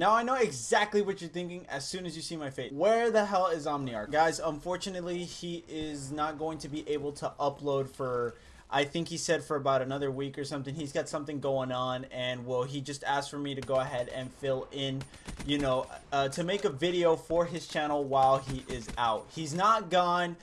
Now I know exactly what you're thinking as soon as you see my face. Where the hell is Omniarch? Guys, unfortunately, he is not going to be able to upload for I think he said for about another week or something. He's got something going on, and well, he just asked for me to go ahead and fill in, you know, uh, to make a video for his channel while he is out. He's not gone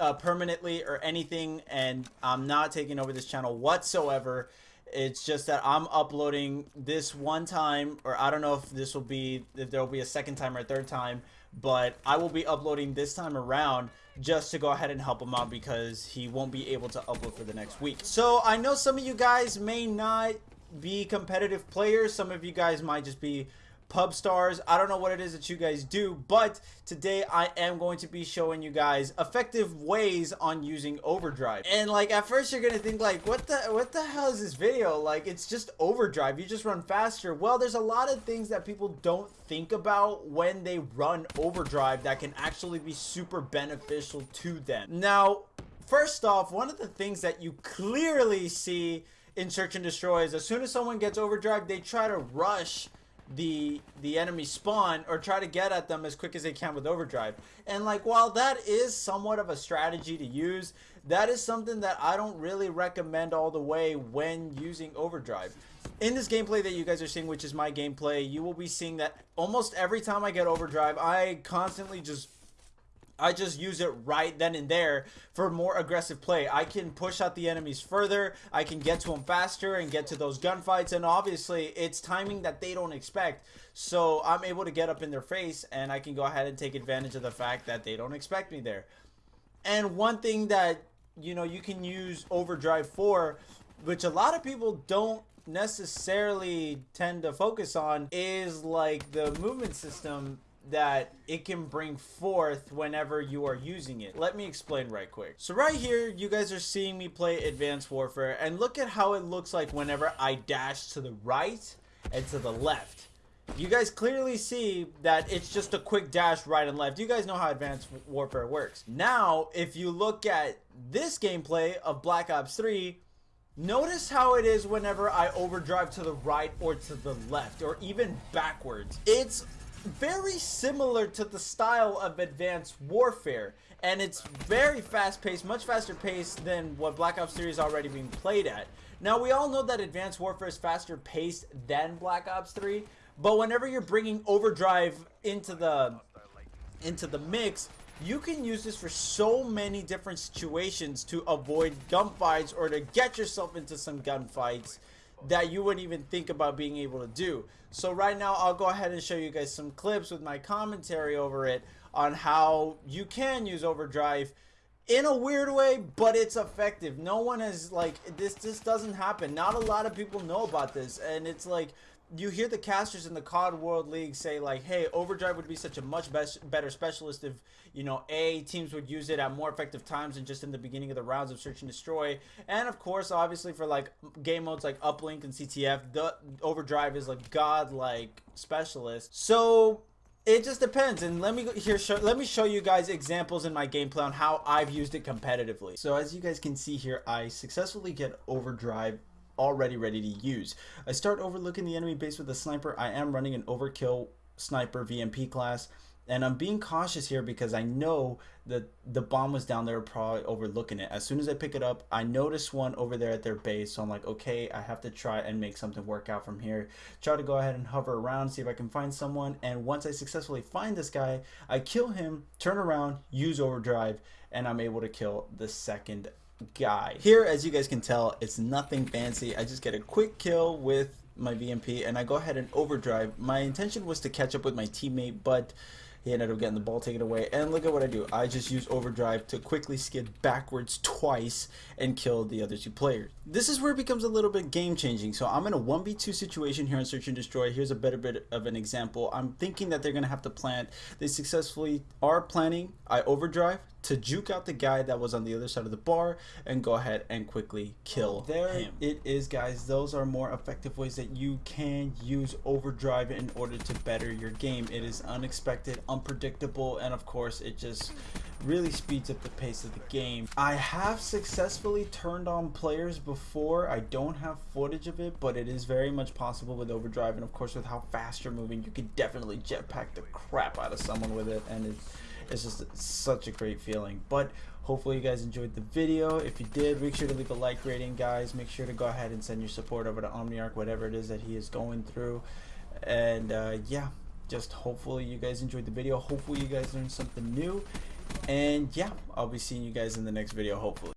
uh, permanently or anything, and I'm not taking over this channel whatsoever. It's just that I'm uploading this one time, or I don't know if this will be, if there will be a second time or a third time, but I will be uploading this time around just to go ahead and help him out because he won't be able to upload for the next week. So I know some of you guys may not be competitive players. Some of you guys might just be pub stars. I don't know what it is that you guys do but today i am going to be showing you guys effective ways on using overdrive. And like at first you're gonna think like what the what the hell is this video? Like it's just overdrive. You just run faster. Well there's a lot of things that people don't think about when they run overdrive that can actually be super beneficial to them. Now first off one of the things that you clearly see in search and destroy is as soon as someone gets overdrive they try to rush the the enemy spawn or try to get at them as quick as they can with overdrive. And like while that is somewhat of a strategy to use that is something that I don't really recommend all the way when using overdrive. In this gameplay that you guys are seeing which is my gameplay you will be seeing that almost every time I get overdrive I constantly just I just use it right then and there for more aggressive play. I can push out the enemies further. I can get to them faster and get to those gunfights. And obviously, it's timing that they don't expect. So I'm able to get up in their face and I can go ahead and take advantage of the fact that they don't expect me there. And one thing that, you know, you can use Overdrive for, which a lot of people don't necessarily tend to focus on, is like the movement system that it can bring forth whenever you are using it. Let me explain right quick. So right here, you guys are seeing me play Advanced Warfare and look at how it looks like whenever I dash to the right and to the left. You guys clearly see that it's just a quick dash right and left. You guys know how Advanced Warfare works. Now, if you look at this gameplay of Black Ops 3, Notice how it is whenever I overdrive to the right or to the left or even backwards. It's very similar to the style of Advanced Warfare. And it's very fast paced, much faster paced than what Black Ops 3 is already being played at. Now, we all know that Advanced Warfare is faster paced than Black Ops 3. But whenever you're bringing Overdrive into the into the mix, you can use this for so many different situations to avoid gunfights or to get yourself into some gunfights that you wouldn't even think about being able to do. So right now I'll go ahead and show you guys some clips with my commentary over it on how you can use overdrive in a weird way, but it's effective. No one has like this this doesn't happen. Not a lot of people know about this and it's like you hear the casters in the COD World League say like, "Hey, Overdrive would be such a much best, better specialist if you know a teams would use it at more effective times than just in the beginning of the rounds of Search and Destroy." And of course, obviously for like game modes like Uplink and CTF, the Overdrive is like godlike specialist. So it just depends and let me here show let me show you guys examples in my gameplay on how I've used it competitively so as you guys can see here I successfully get overdrive already ready to use. I start overlooking the enemy base with a sniper. I am running an overkill sniper VMP class. And I'm being cautious here because I know that the bomb was down there probably overlooking it. As soon as I pick it up, I notice one over there at their base. So I'm like, okay, I have to try and make something work out from here. Try to go ahead and hover around, see if I can find someone. And once I successfully find this guy, I kill him, turn around, use overdrive, and I'm able to kill the second guy. Here, as you guys can tell, it's nothing fancy. I just get a quick kill with my VMP and I go ahead and overdrive. My intention was to catch up with my teammate, but he ended up getting the ball taken away. And look at what I do. I just use overdrive to quickly skid backwards twice and kill the other two players. This is where it becomes a little bit game changing. So I'm in a 1v2 situation here in Search and Destroy. Here's a better bit of an example. I'm thinking that they're going to have to plant. They successfully are planning. I overdrive to juke out the guy that was on the other side of the bar and go ahead and quickly kill oh, there him. it is guys those are more effective ways that you can use overdrive in order to better your game it is unexpected unpredictable and of course it just really speeds up the pace of the game. I have successfully turned on players before. I don't have footage of it, but it is very much possible with overdrive and of course with how fast you're moving, you could definitely jetpack the crap out of someone with it and it's it's just such a great feeling. But hopefully you guys enjoyed the video. If you did, make sure to leave a like rating, guys. Make sure to go ahead and send your support over to Omniarch, whatever it is that he is going through. And uh, yeah, just hopefully you guys enjoyed the video. Hopefully you guys learned something new. And yeah, I'll be seeing you guys in the next video, hopefully.